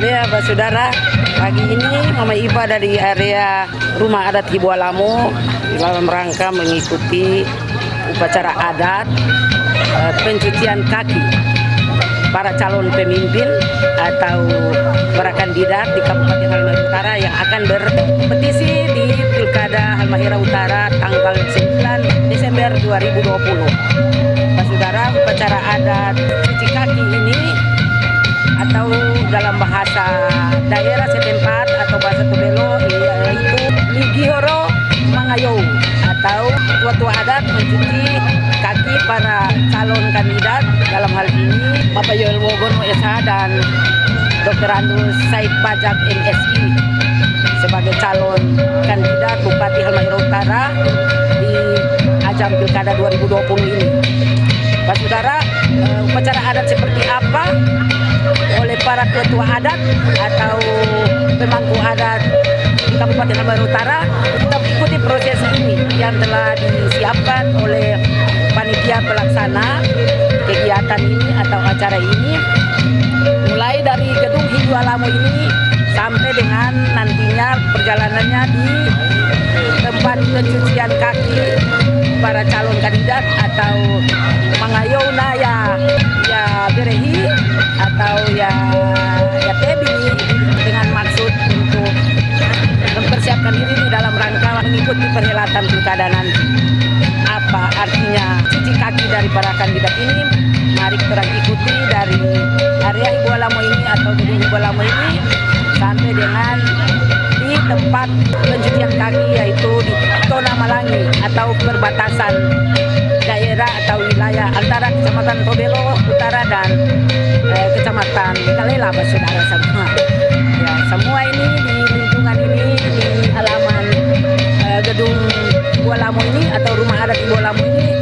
ya Pak Saudara, pagi ini Mama Iba dari area Rumah Adat Ibu Alamo dalam rangka mengikuti upacara adat eh, pencucian kaki para calon pemimpin atau para kandidat di Kabupaten Halmahera Utara yang akan berpetisi di Pilkada Halmahera Utara tanggal 9 Desember 2020. Pak Saudara, upacara adat cuci kaki ini atau dalam bahasa daerah setempat atau bahasa Tobelo yaitu Ligihoro Mangayou atau tua-tua adat mencuci kaki para calon kandidat dalam hal ini Bapak Yoel Wogono SH dan Dr. Andrus Said Bajak MSI sebagai calon kandidat Bupati Halmahera Utara di ajang Pilkada 2020 ini. Pak Saudara, eh, upacara adat seperti apa para ketua adat atau pemangku adat di Kabupaten Halmahera Utara. Kita ikuti proses ini yang telah disiapkan oleh panitia pelaksana kegiatan ini atau acara ini. Mulai dari gedung Hindu Alamo ini sampai dengan nantinya perjalanannya di tempat pencucian kaki para calon kandidat atau mangayona ya atau ya ya tebi dengan maksud untuk mempersiapkan diri di dalam rangka mengikuti perhelatan pilkada nanti. Apa artinya cuci kaki dari para kandidat ini? Mari kita ikuti dari area Ibu Alamo ini atau gedung Ibu Alamo ini sampai dengan di tempat pencucian kaki yaitu di Tona Malangi atau perbatasan daerah atau wilayah antara Kecamatan Tobelo Utara dan eh, Kecamatan Kalela, saudara semua. Ya, semua ini di lingkungan ini di halaman eh, gedung Ibu Alamo ini atau rumah adat Ibu Alamo ini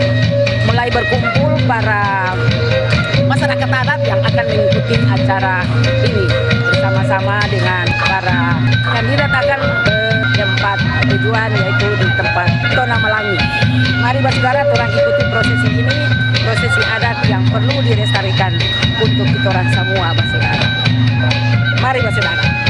mulai berkumpul para masyarakat adat yang akan mengikuti acara ini bersama-sama dengan para kandidat akan ke tempat tujuan yaitu di tempat Tona Melangi. Mari saudara orang ikuti prosesi ini, prosesi adat yang perlu dilestarikan untuk kita orang semua saudara. Mari saudara.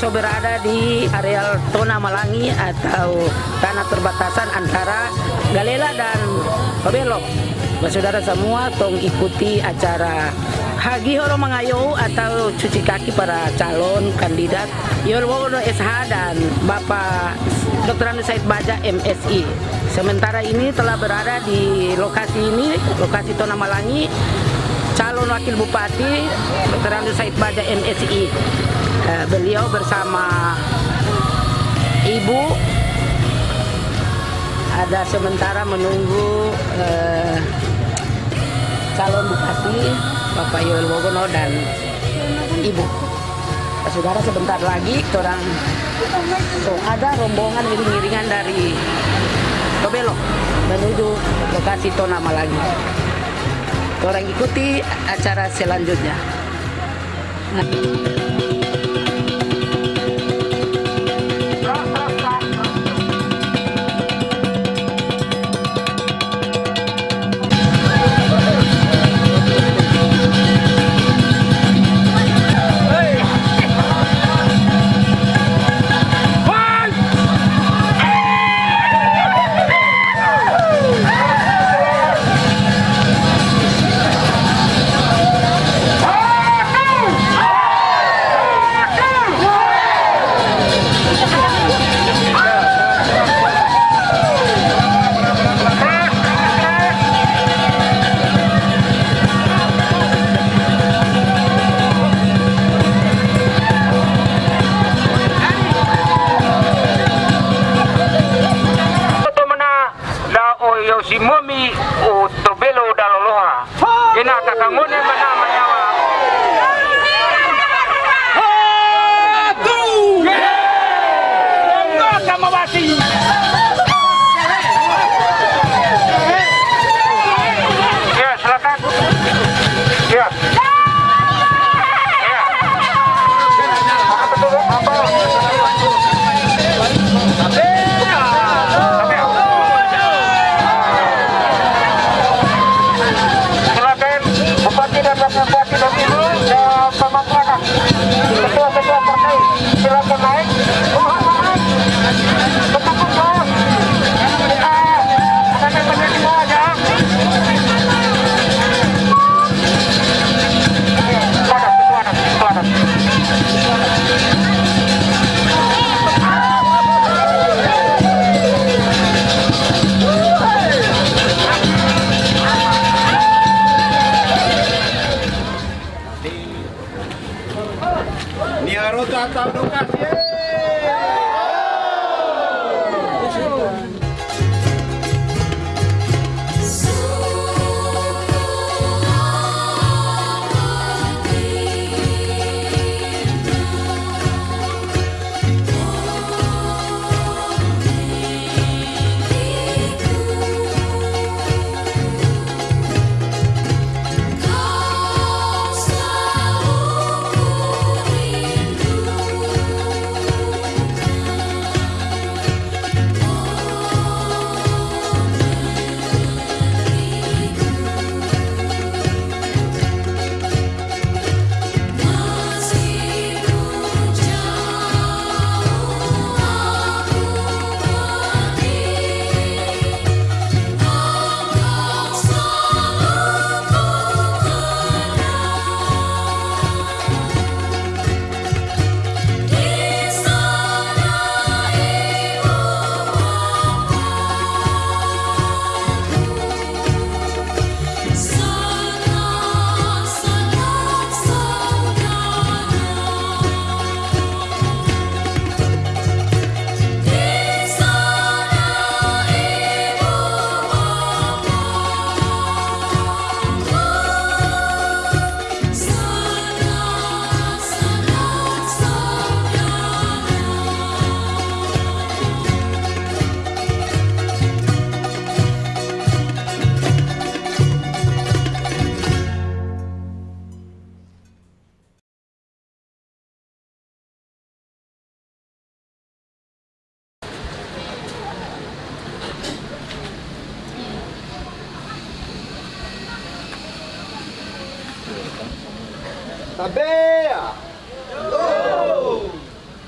Toran So berada di areal Tona Malangi atau tanah perbatasan antara Galela dan Kobelo. Baik, saudara semua tong ikuti acara Hagi Horo Mangayo atau cuci kaki para calon kandidat Yorwono SH dan Bapak Dr. Said Baja MSI. Sementara ini telah berada di lokasi ini, lokasi Tona Malangi, calon wakil bupati Dr. Said Baja MSI. Eh, beliau bersama ibu ada sementara menunggu eh, calon bupati Bapak Yoel Wogono dan ibu. Eh, Saudara sebentar lagi orang so, ada rombongan iring-iringan dari Tobelo menuju lokasi Tona Malangi. Orang ikuti acara selanjutnya. ketua-ketua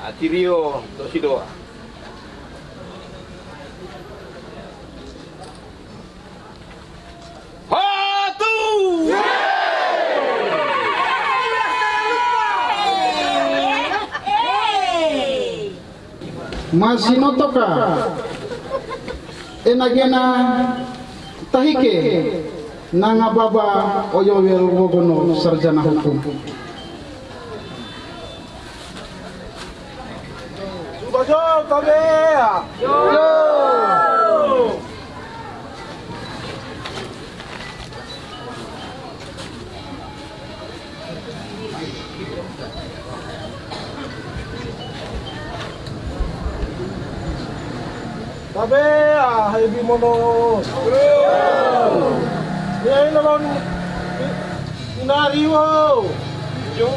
Atirio, Toshido. Hatu! Masinotoka enagena tahike nanga baba oyowel wogono sarjana hukum Subajo, Tabea. Tabea, hebi mono. Ya ini naman inariwo. Yo.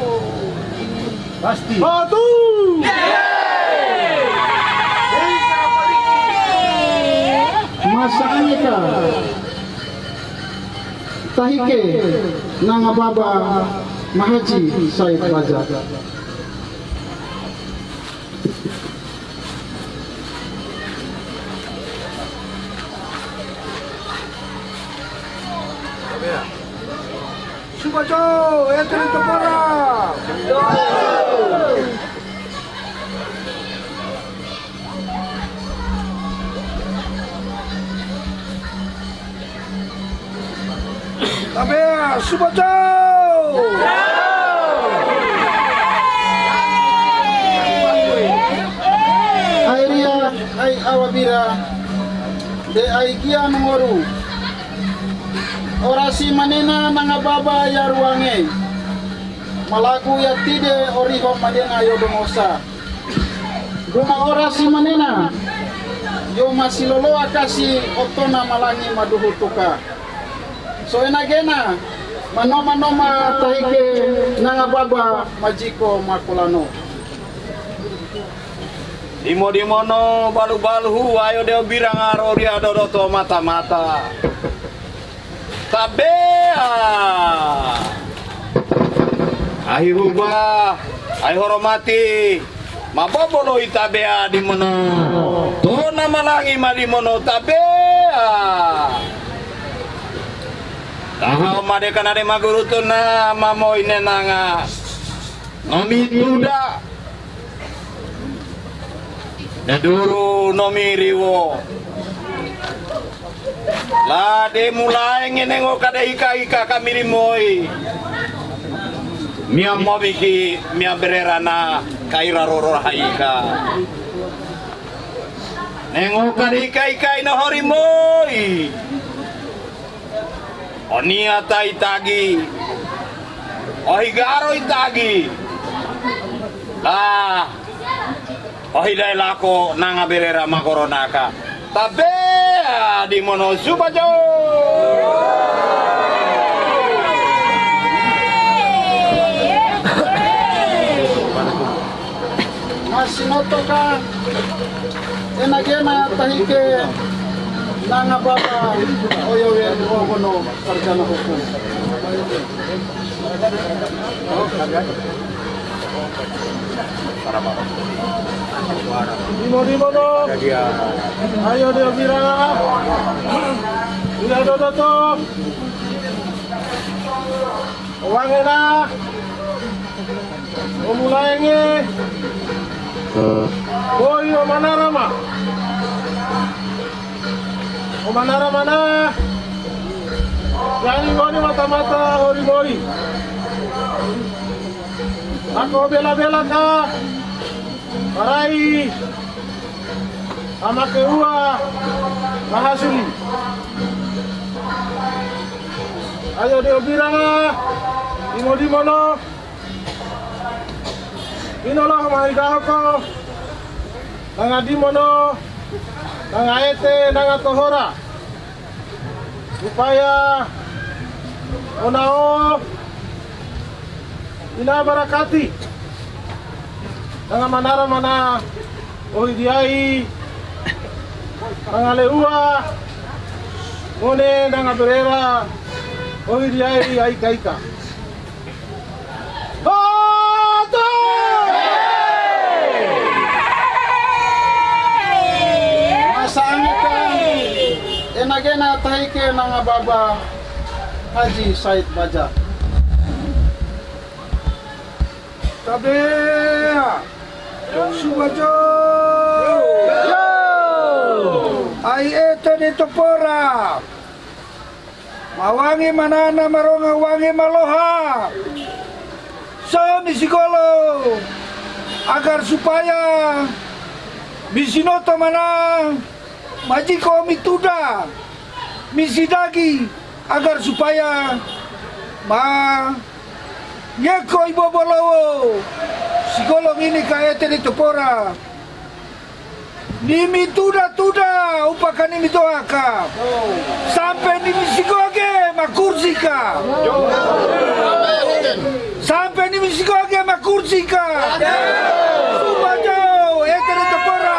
pasti Satu. Masaannya ka. Tahike nanga baba mahaji Said Raja Subajo, enter into forum. Tabea, Subajo. Airia ay awabira de ay kia mengoru. Orasi manena nanga baba ya ruange. Malagu ya tide oriho manena yo domosa Duma orasi manena. Yo masilolo akasi otona malangi maduhu tuka so enagena manoma noma tahike nanga baba majiko makulano Imo di mono balu balu ayo dia birang aro dia dodoto mata mata. Tabea. Ahi hubah Ay hormati mabobolo itabea di mono. To na malangi mali mono tabea. Tahu made kana de maguruto na mamo ine nanga. Nomi tuda. Naduru nomi riwo. La de mulai ngene ngo kada ika ika kamiri moi. Mia mobiki mia berera na kaira roro haika. Nengo kada ika ika ina hori moi. Onia tai tagi. Ohigaro itagi. Lah. Ohidai lako nanga berera makoronaka. Tabea di mono subajo. Masinoto ka enagena tahike nanga baba oyo ye ogono sarjana hukum. Dimo dimo no. Ayo dia bira. Ila do do to. Wangi na. Omulai nge. Boy o manara ma. O manara mana. Yani ngoni mata-mata hori mori. Ako bela-bela ka. Marai Amake ua Mahasuli Ayo dia biranga Imo di mono Inolah mai dahoko Nanga di mono Nanga ete Nanga upaya unao inabarakati. Manara mana ohidiai nangaleua ngone nangaberera ohidiai aikaika. Enagena tahike nanga baba. Haji Said Baja. Tabea Subajo Ai ete ni topora Mawangi manana maronga wangi maloha. So misigolo? Agar supaya Misinoto mana? Majiko mituda Misidagi Agar supaya Ma Nyeko ibo bolowo Sigolong ini kaete di topora Nimi tuda tuda upakan nimi toaka Sampai nimi sigoge makursika Sampai nimi sigoge makursika Subajo ete di topora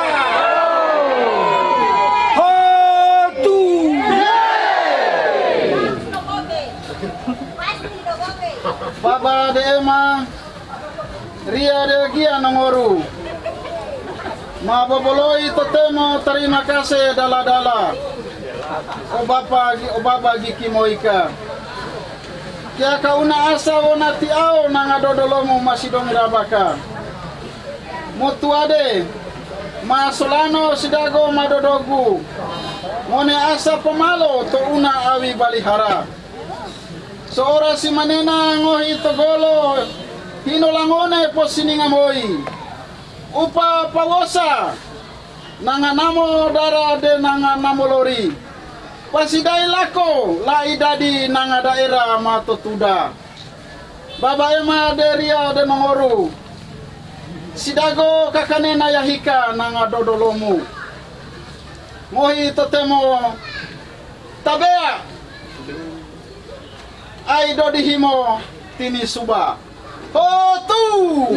Hotu Baba de Ema Ria de Gia Nangoru. Maboboloi totemo terima kasih dala-dala. O bapa o baba giki moika. Kia kauna asa wona tiao nanga dodolomu masih dong rabaka Mutuade Masolano sidago madodogu Mone asa pemalo to una awi balihara Seorang si manena ngohi togolo hino langone po sininga moi. Upa pawosa nanga namo dara de nanga namo lori. Pasidai lako la idadi nanga daerah mato tuda. Baba ema deria de mangoru. Sidago kakanena yahika nanga dodolomu. Mohi totemo tabea ai do dihimo tini suba. Hotu hotu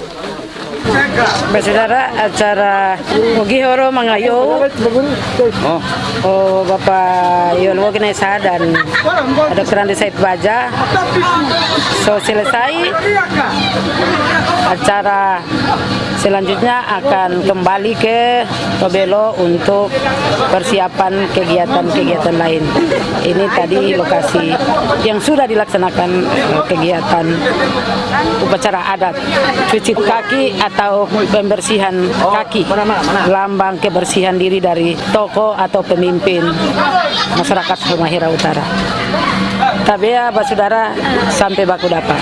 saudara acara Ogihoro Mangayo Oh, Oh Bapak Yolwo Genesa dan Dr. Andi Said Baja So selesai acara selanjutnya akan kembali ke Tobelo untuk persiapan kegiatan-kegiatan lain. Ini tadi lokasi yang sudah dilaksanakan eh, kegiatan upacara adat cuci kaki atau pembersihan kaki lambang kebersihan diri dari tokoh atau pemimpin masyarakat Halmahera Utara. Tabea, saudara sampai baku dapat.